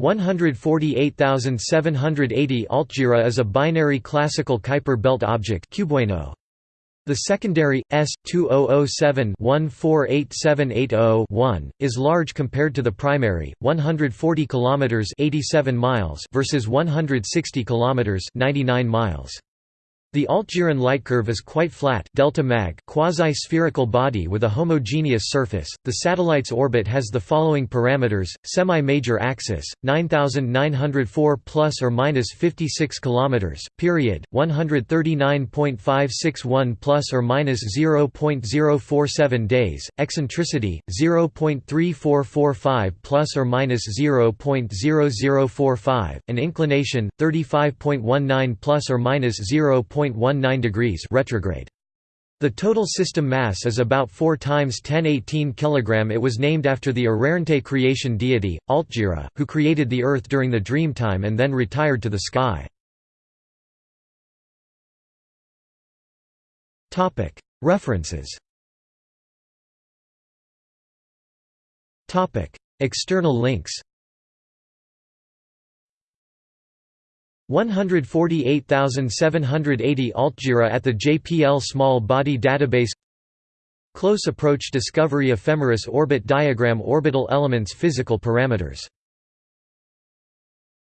148780 Altjira is a binary classical Kuiper belt object The secondary, S2007-148780-1, is large compared to the primary, 140 km 87 miles versus 160 km 99 miles. The Altjiran lightcurve is quite flat delta mag quasi-spherical body with a homogeneous surface. The satellite's orbit has the following parameters: semi-major axis 9904 plus or minus 56 kilometers, period 139.561 plus or minus 0.047 days, eccentricity 0.3445 plus or minus 0.0045, and inclination 35.19 plus or minus 0. 0.19 degrees retrograde. The total system mass is about 4 times 1018 kg. It was named after the Arrernte creation deity, Altjira, who created the Earth during the Dreamtime and then retired to the sky. References External links 148,780 Altjira at the JPL Small Body Database. Close Approach Discovery Ephemeris Orbit Diagram Orbital Elements Physical Parameters